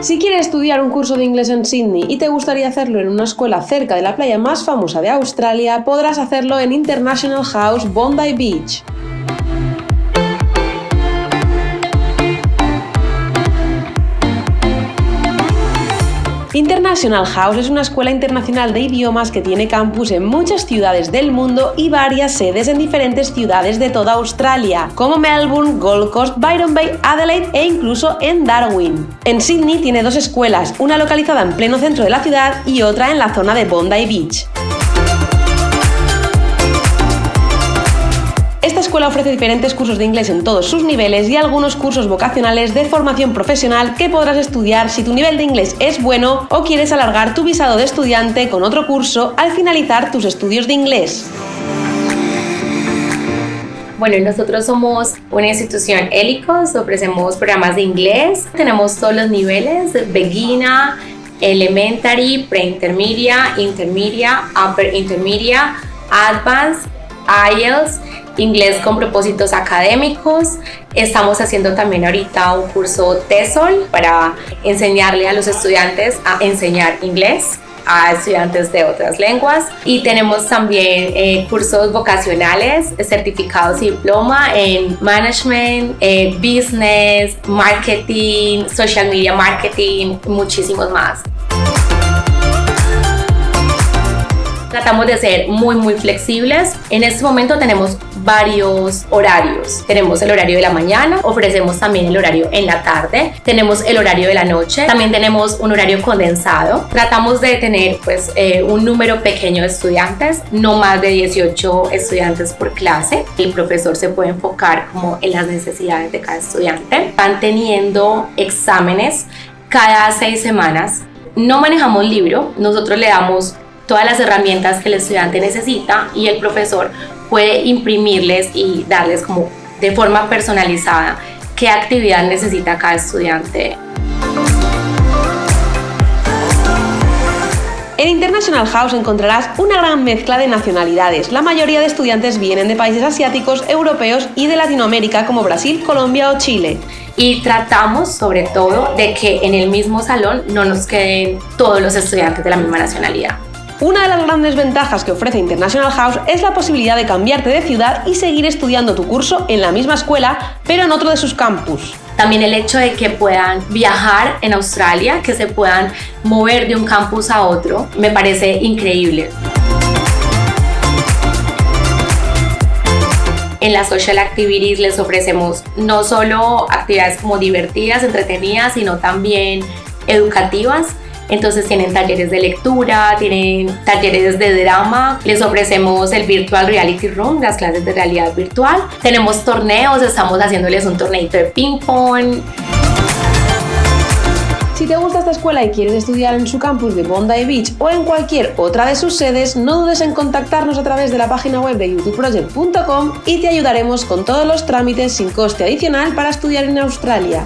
Si quieres estudiar un curso de inglés en Sydney y te gustaría hacerlo en una escuela cerca de la playa más famosa de Australia, podrás hacerlo en International House Bondi Beach. International House es una escuela internacional de idiomas que tiene campus en muchas ciudades del mundo y varias sedes en diferentes ciudades de toda Australia, como Melbourne, Gold Coast, Byron Bay, Adelaide e incluso en Darwin. En Sydney tiene dos escuelas, una localizada en pleno centro de la ciudad y otra en la zona de Bondi Beach. Esta escuela ofrece diferentes cursos de inglés en todos sus niveles y algunos cursos vocacionales de formación profesional que podrás estudiar si tu nivel de inglés es bueno o quieres alargar tu visado de estudiante con otro curso al finalizar tus estudios de inglés. Bueno, nosotros somos una institución Helicos, ofrecemos programas de inglés, tenemos todos los niveles, beginner, elementary, pre-intermedia, intermedia, upper intermedia, advanced, IELTS inglés con propósitos académicos. Estamos haciendo también ahorita un curso TESOL para enseñarle a los estudiantes a enseñar inglés a estudiantes de otras lenguas y tenemos también eh, cursos vocacionales, certificados y diploma en management, eh, business, marketing, social media marketing, muchísimos más. Tratamos de ser muy muy flexibles. En este momento tenemos varios horarios. Tenemos el horario de la mañana, ofrecemos también el horario en la tarde, tenemos el horario de la noche, también tenemos un horario condensado. Tratamos de tener pues eh, un número pequeño de estudiantes, no más de 18 estudiantes por clase. El profesor se puede enfocar como en las necesidades de cada estudiante. Van teniendo exámenes cada seis semanas. No manejamos libro, nosotros le damos todas las herramientas que el estudiante necesita y el profesor puede imprimirles y darles como de forma personalizada qué actividad necesita cada estudiante. En International House encontrarás una gran mezcla de nacionalidades. La mayoría de estudiantes vienen de países asiáticos, europeos y de Latinoamérica como Brasil, Colombia o Chile. Y tratamos sobre todo de que en el mismo salón no nos queden todos los estudiantes de la misma nacionalidad. Una de las grandes ventajas que ofrece International House es la posibilidad de cambiarte de ciudad y seguir estudiando tu curso en la misma escuela, pero en otro de sus campus. También el hecho de que puedan viajar en Australia, que se puedan mover de un campus a otro, me parece increíble. En las social activities les ofrecemos no solo actividades como divertidas, entretenidas, sino también educativas entonces tienen talleres de lectura, tienen talleres de drama, les ofrecemos el Virtual Reality Room, las clases de realidad virtual. Tenemos torneos, estamos haciéndoles un torneito de ping pong. Si te gusta esta escuela y quieres estudiar en su campus de Bondi Beach o en cualquier otra de sus sedes, no dudes en contactarnos a través de la página web de youtubeproject.com y te ayudaremos con todos los trámites sin coste adicional para estudiar en Australia.